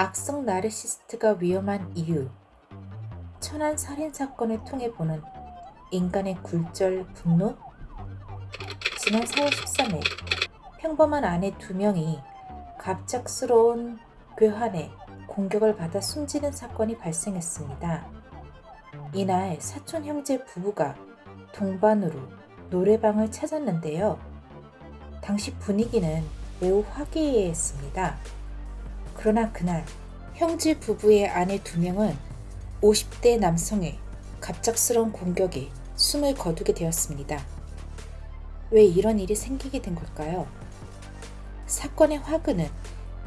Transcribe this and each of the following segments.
악성 나르시스트가 위험한 이유 천안 살인사건을 통해 보는 인간의 굴절 분노 지난 4월 13일 평범한 아내 두 명이 갑작스러운 괴한에 공격을 받아 숨지는 사건이 발생했습니다. 이날 사촌 형제 부부가 동반으로 노래방을 찾았는데요. 당시 분위기는 매우 화기애애했습니다. 그러나 그날 형제 부부의 아내 두 명은 50대 남성의 갑작스러운 공격에 숨을 거두게 되었습니다. 왜 이런 일이 생기게 된 걸까요? 사건의 화근은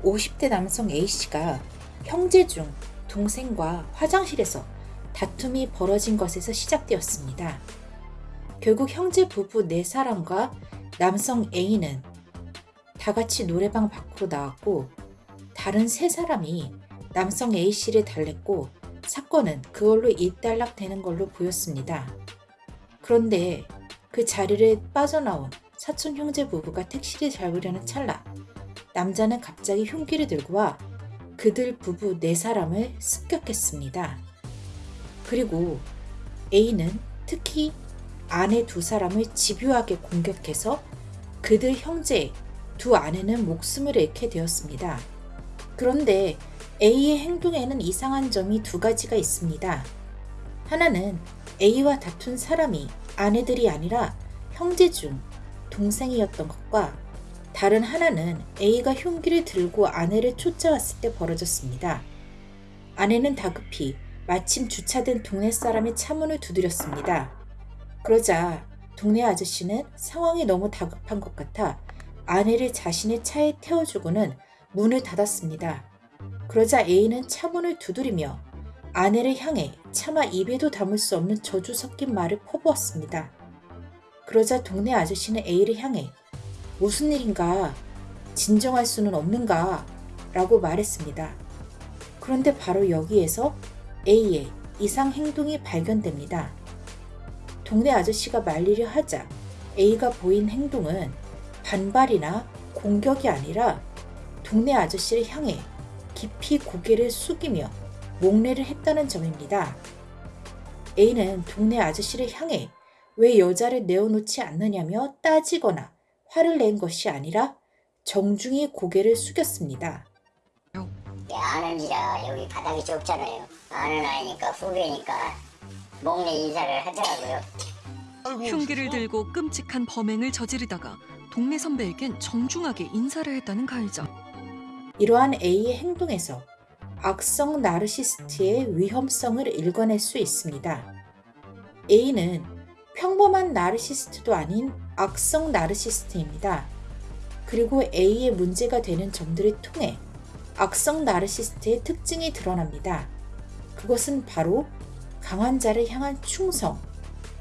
50대 남성 A씨가 형제 중 동생과 화장실에서 다툼이 벌어진 것에서 시작되었습니다. 결국 형제 부부 4사람과 남성 A는 다 같이 노래방 밖으로 나왔고 다른 3사람이 남성 A씨를 달랬고 사건은 그걸로 일단락되는 걸로 보였습니다. 그런데 그 자리를 빠져나온 사촌 형제 부부가 택시를 잡으려는 찰나 남자는 갑자기 흉기를 들고 와 그들 부부 네 사람을 습격했습니다. 그리고 A는 특히 아내 두 사람을 집요하게 공격해서 그들 형제 두 아내는 목숨을 잃게 되었습니다. 그런데 A의 행동에는 이상한 점이 두 가지가 있습니다. 하나는 A와 다툰 사람이 아내들이 아니라 형제 중 동생이었던 것과 다른 하나는 A가 흉기를 들고 아내를 쫓아왔을 때 벌어졌습니다. 아내는 다급히 마침 주차된 동네 사람의 차문을 두드렸습니다. 그러자 동네 아저씨는 상황이 너무 다급한 것 같아 아내를 자신의 차에 태워주고는 문을 닫았습니다. 그러자 A는 차문을 두드리며 아내를 향해 차마 입에도 담을 수 없는 저주 섞인 말을 퍼부었습니다. 그러자 동네 아저씨는 A를 향해 무슨 일인가 진정할 수는 없는가 라고 말했습니다. 그런데 바로 여기에서 A의 이상 행동이 발견됩니다. 동네 아저씨가 말리려 하자 A가 보인 행동은 반발이나 공격이 아니라 동네 아저씨를 향해 깊이 고개를 숙이며 목례를 했다는 점입니다. A는 동네 아저씨를 향해 왜 여자를 내어놓지 않느냐며 따지거나 화를 낸 것이 아니라 정중히 고개를 숙였습니다. 아는 지라 여기 바닥이 좁잖아요. 아는 아이니까 후배니까 목례 인사를 하더라고요. 흉기를 들고 끔찍한 범행을 저지르다가 동네 선배에겐 정중하게 인사를 했다는 가해자. 이러한 A의 행동에서 악성 나르시스트의 위험성을 읽어낼 수 있습니다. A는 평범한 나르시스트도 아닌 악성 나르시스트입니다. 그리고 A의 문제가 되는 점들을 통해 악성 나르시스트의 특징이 드러납니다. 그것은 바로 강한 자를 향한 충성,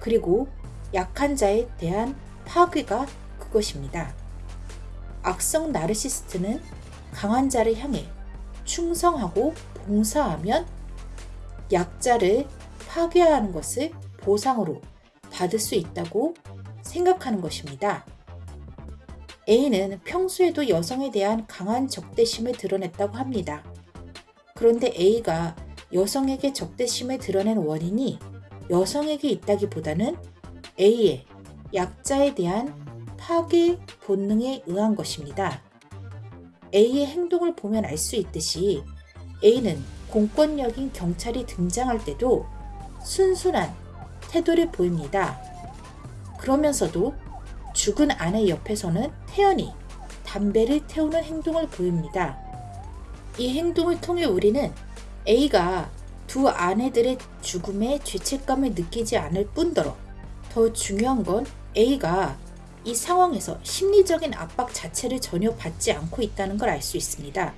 그리고 약한 자에 대한 파괴가 그것입니다. 악성 나르시스트는 강한 자를 향해 충성하고 봉사하면 약자를 파괴하는 것을 보상으로 받을 수 있다고 생각하는 것입니다. A는 평소에도 여성에 대한 강한 적대심을 드러냈다고 합니다. 그런데 A가 여성에게 적대심을 드러낸 원인이 여성에게 있다기보다는 A의 약자에 대한 파괴 본능에 의한 것입니다. A의 행동을 보면 알 수 있듯이 A는 공권력인 경찰이 등장할 때도 순순한 태도를 보입니다. 그러면서도 죽은 아내 옆에서는 태연히 담배를 태우는 행동을 보입니다. 이 행동을 통해 우리는 A가 두 아내들의 죽음에 죄책감을 느끼지 않을 뿐더러 더 중요한 건 A가 이 상황에서 심리적인 압박 자체를 전혀 받지 않고 있다는 걸 알 수 있습니다.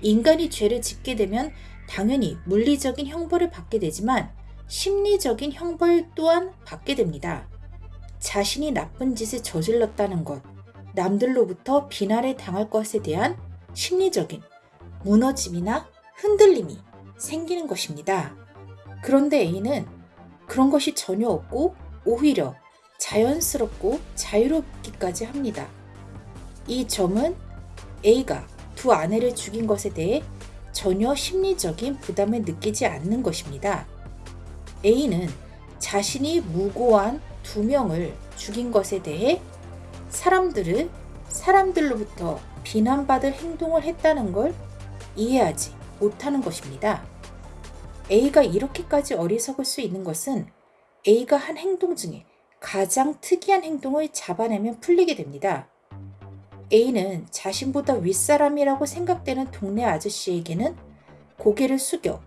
인간이 죄를 짓게 되면 당연히 물리적인 형벌을 받게 되지만 심리적인 형벌 또한 받게 됩니다. 자신이 나쁜 짓을 저질렀다는 것, 남들로부터 비난을 당할 것에 대한 심리적인 무너짐이나 흔들림이 생기는 것입니다. 그런데 A는 그런 것이 전혀 없고 오히려 자연스럽고 자유롭기까지 합니다. 이 점은 A가 두 아내를 죽인 것에 대해 전혀 심리적인 부담을 느끼지 않는 것입니다. A는 자신이 무고한 두 명을 죽인 것에 대해 사람들을 사람들로부터 비난받을 행동을 했다는 걸 이해하지 못하는 것입니다. A가 이렇게까지 어리석을 수 있는 것은 A가 한 행동 중에 가장 특이한 행동을 잡아내면 풀리게 됩니다. A는 자신보다 윗사람이라고 생각되는 동네 아저씨에게는 고개를 숙여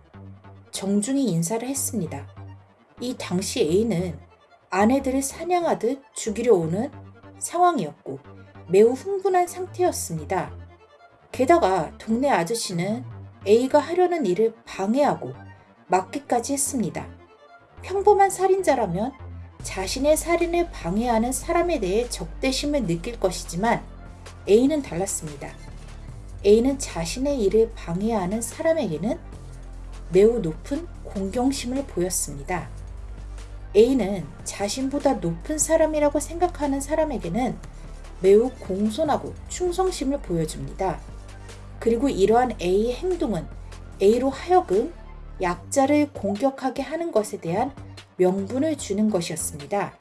정중히 인사를 했습니다. 이 당시 A는 아내들을 사냥하듯 죽이려 오는 상황이었고 매우 흥분한 상태였습니다. 게다가 동네 아저씨는 A가 하려는 일을 방해하고 막기까지 했습니다. 평범한 살인자라면 자신의 살인을 방해하는 사람에 대해 적대심을 느낄 것이지만 A는 달랐습니다. A는 자신의 일을 방해하는 사람에게는 매우 높은 공경심을 보였습니다. A는 자신보다 높은 사람이라고 생각하는 사람에게는 매우 공손하고 충성심을 보여줍니다. 그리고 이러한 A의 행동은 A로 하여금 약자를 공격하게 하는 것에 대한 명분을 주는 것이었습니다.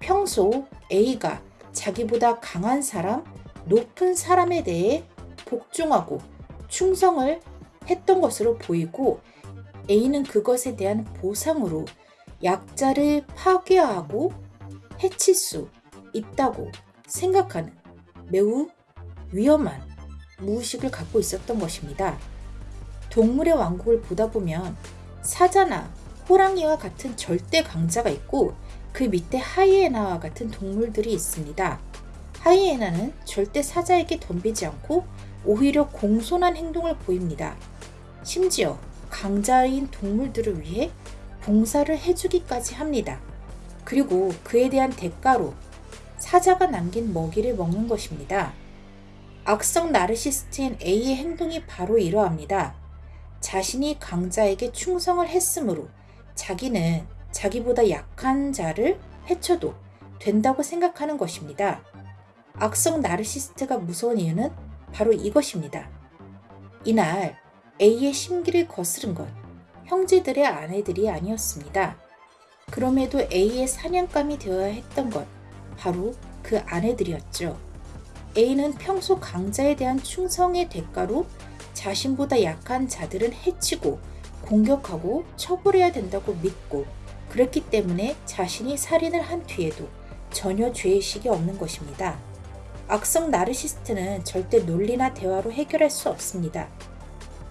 평소 A가 자기보다 강한 사람, 높은 사람에 대해 복종하고 충성을 했던 것으로 보이고 A는 그것에 대한 보상으로 약자를 파괴하고 해칠 수 있다고 생각하는 매우 위험한 무의식을 갖고 있었던 것입니다. 동물의 왕국을 보다 보면 사자나 호랑이와 같은 절대 강자가 있고 그 밑에 하이에나와 같은 동물들이 있습니다. 하이에나는 절대 사자에게 덤비지 않고 오히려 공손한 행동을 보입니다. 심지어 강자인 동물들을 위해 봉사를 해주기까지 합니다. 그리고 그에 대한 대가로 사자가 남긴 먹이를 먹는 것입니다. 악성 나르시스트인 A의 행동이 바로 이러합니다. 자신이 강자에게 충성을 했으므로 자기는 자기보다 약한 자를 해쳐도 된다고 생각하는 것입니다. 악성 나르시스트가 무서운 이유는 바로 이것입니다. 이날 A의 심기를 거스른 건 형제들의 아내들이 아니었습니다. 그럼에도 A의 사냥감이 되어야 했던 건 바로 그 아내들이었죠. A는 평소 강자에 대한 충성의 대가로 자신보다 약한 자들은 해치고 공격하고 처벌해야 된다고 믿고 그랬기 때문에 자신이 살인을 한 뒤에도 전혀 죄의식이 없는 것입니다. 악성 나르시스트는 절대 논리나 대화로 해결할 수 없습니다.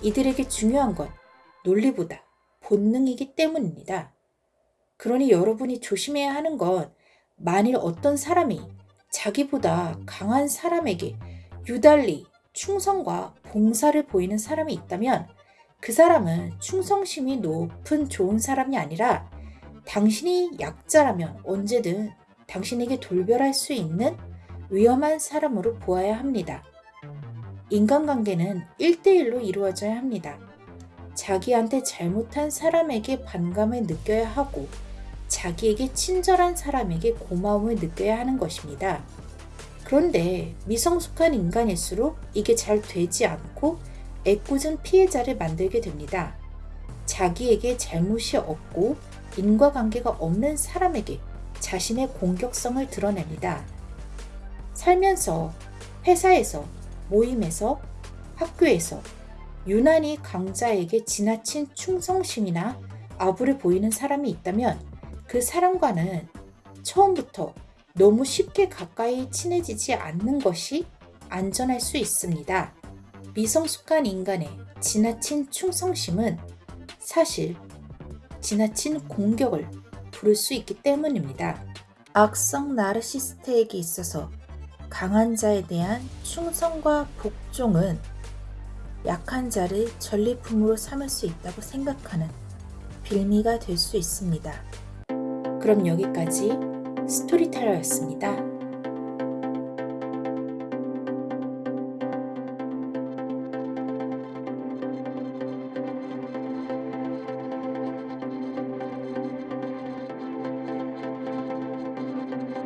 이들에게 중요한 건 논리보다 본능이기 때문입니다. 그러니 여러분이 조심해야 하는 건 만일 어떤 사람이 자기보다 강한 사람에게 유달리 충성과 봉사를 보이는 사람이 있다면 그 사람은 충성심이 높은 좋은 사람이 아니라 당신이 약자라면 언제든 당신에게 돌별할 수 있는 위험한 사람으로 보아야 합니다. 인간관계는 1대1로 이루어져야 합니다. 자기한테 잘못한 사람에게 반감을 느껴야 하고 자기에게 친절한 사람에게 고마움을 느껴야 하는 것입니다. 그런데 미성숙한 인간일수록 이게 잘 되지 않고 애꿎은 피해자를 만들게 됩니다. 자기에게 잘못이 없고 인과관계가 없는 사람에게 자신의 공격성을 드러냅니다. 살면서 회사에서 모임에서 학교에서 유난히 강자에게 지나친 충성심이나 아부를 보이는 사람이 있다면 그 사람과는 처음부터 너무 쉽게 가까이 친해지지 않는 것이 안전할 수 있습니다. 미성숙한 인간의 지나친 충성심은 사실 지나친 공격을 부를 수 있기 때문입니다. 악성 나르시스트에게 있어서 강한 자에 대한 충성과 복종은 약한 자를 전리품으로 삼을 수 있다고 생각하는 빌미가 될 수 있습니다. 그럼 여기까지 스토리텔러였습니다.